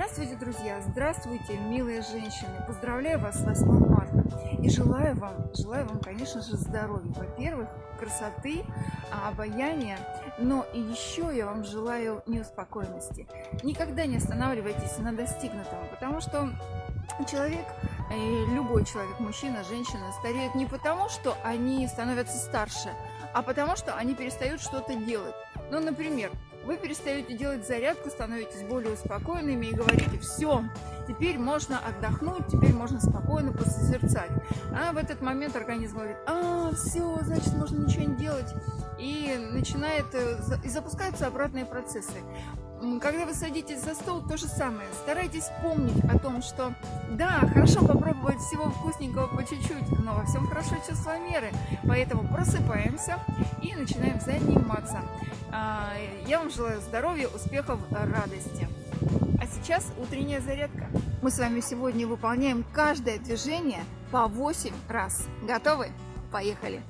Здравствуйте, друзья! Здравствуйте, милые женщины! Поздравляю вас с 8 марта! И желаю вам, желаю вам, конечно же, здоровья. Во-первых, красоты, а, обаяния, но и еще я вам желаю неуспокоенности. Никогда не останавливайтесь на достигнутом, потому что человек, э, любой человек, мужчина, женщина, стареют не потому, что они становятся старше, а потому что они перестают что-то делать. Ну, например, вы перестаете делать зарядку, становитесь более успокоенными и говорите, все, теперь можно отдохнуть, теперь можно спокойно посозерцать. А в этот момент организм говорит, а, все, значит, можно ничего не делать. И начинает, э, и запускаются обратные процессы. Когда вы садитесь за стол, то же самое. Старайтесь помнить о том, что да, хорошо попробовать всего вкусненького по чуть-чуть, но во всем хорошо чувство меры. Поэтому просыпаемся и начинаем заниматься. А, я вам желаю здоровья, успехов, радости. А сейчас утренняя зарядка. Мы с вами сегодня выполняем каждое движение по 8 раз. Готовы? Поехали!